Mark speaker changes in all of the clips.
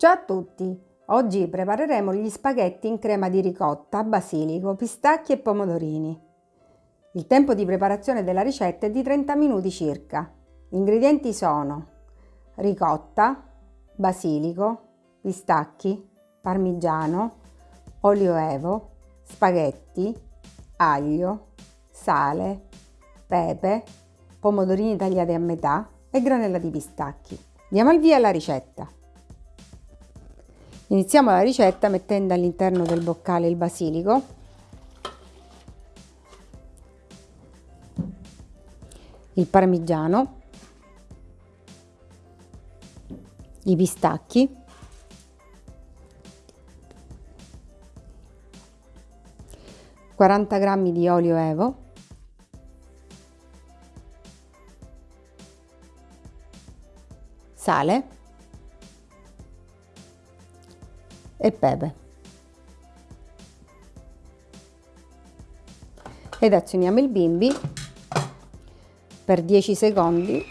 Speaker 1: Ciao a tutti! Oggi prepareremo gli spaghetti in crema di ricotta, basilico, pistacchi e pomodorini. Il tempo di preparazione della ricetta è di 30 minuti circa. Gli ingredienti sono ricotta, basilico, pistacchi, parmigiano, olio evo, spaghetti, aglio, sale, pepe, pomodorini tagliati a metà e granella di pistacchi. Diamo il via alla ricetta. Iniziamo la ricetta mettendo all'interno del boccale il basilico, il parmigiano, i pistacchi, quaranta grammi di olio evo, sale e pepe. Ed azioniamo il bimbi per 10 secondi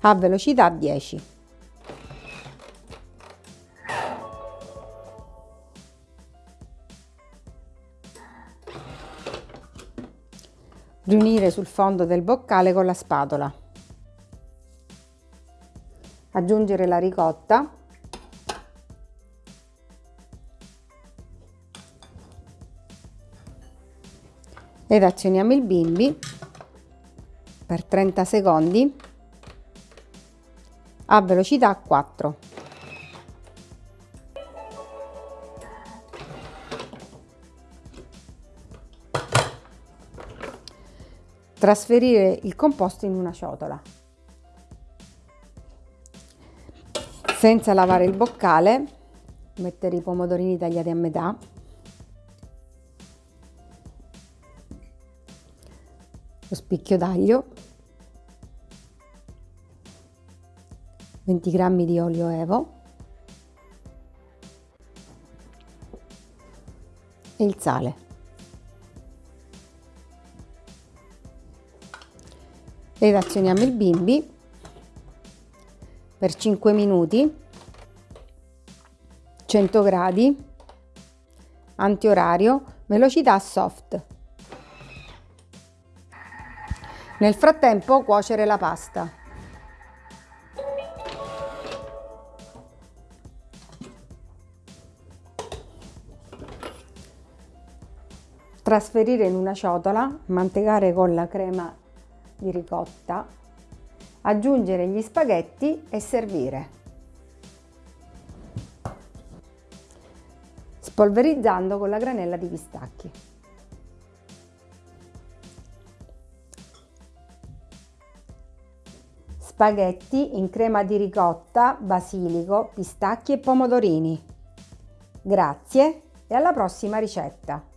Speaker 1: a velocità 10. Riunire sul fondo del boccale con la spatola aggiungere la ricotta ed azioniamo il bimbi per 30 secondi a velocità 4. Trasferire il composto in una ciotola. Senza lavare il boccale mettere i pomodorini tagliati a metà. Lo spicchio d'aglio. 20 g di olio evo. E il sale. Ed azioniamo il bimbi per 5 minuti 100 gradi antiorario velocità soft. Nel frattempo cuocere la pasta. Trasferire in una ciotola mantecare con la crema di ricotta aggiungere gli spaghetti e servire. Spolverizzando con la granella di pistacchi. Spaghetti in crema di ricotta, basilico, pistacchi e pomodorini. Grazie e alla prossima ricetta!